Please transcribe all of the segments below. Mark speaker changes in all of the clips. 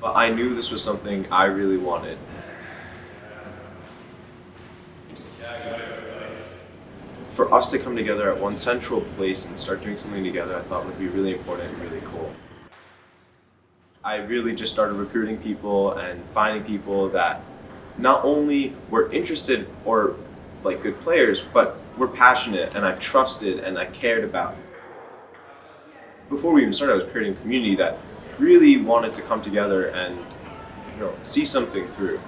Speaker 1: But I knew this was something I really wanted. For us to come together at one central place and start doing something together, I thought would be really important and really cool. I really just started recruiting people and finding people that not only were interested or like good players, but were passionate and I trusted and I cared about. Before we even started, I was creating a community that really wanted to come together and you know, see something through.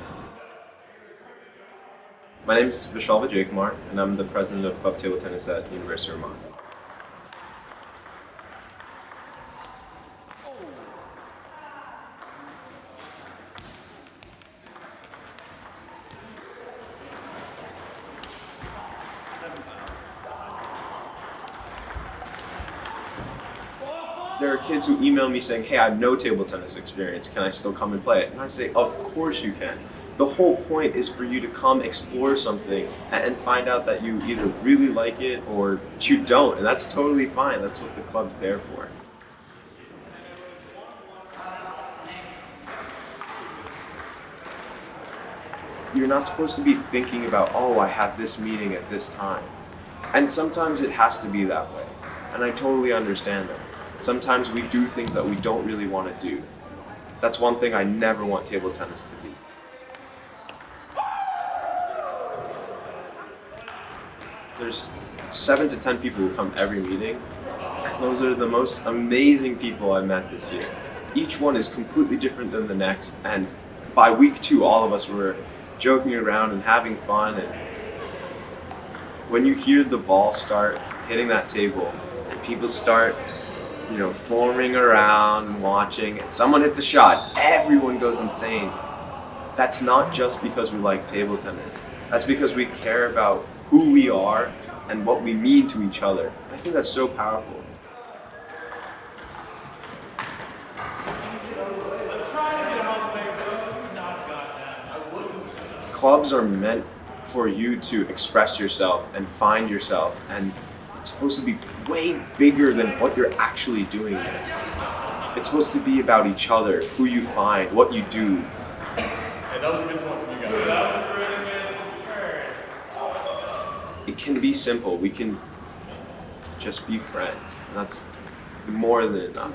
Speaker 1: My name is Vishal Vijaykumar, and I'm the president of Club Table Tennis at the University of Vermont. There are kids who email me saying, hey, I have no table tennis experience, can I still come and play it? And I say, of course you can. The whole point is for you to come explore something and find out that you either really like it or you don't, and that's totally fine. That's what the club's there for. You're not supposed to be thinking about, oh, I have this meeting at this time. And sometimes it has to be that way. And I totally understand that. Sometimes we do things that we don't really want to do. That's one thing I never want table tennis to be. There's seven to ten people who come every meeting. Those are the most amazing people I've met this year. Each one is completely different than the next. And by week two, all of us were joking around and having fun. And when you hear the ball start hitting that table and people start you know, forming around watching, and someone hits a shot, everyone goes insane. That's not just because we like table tennis. That's because we care about who we are and what we mean to each other. I think that's so powerful. Clubs are meant for you to express yourself and find yourself and it's supposed to be way bigger than what you're actually doing. It's supposed to be about each other, who you find, what you do.
Speaker 2: Hey, that was a good point you guys.
Speaker 1: It can be simple. We can just be friends. That's more than enough.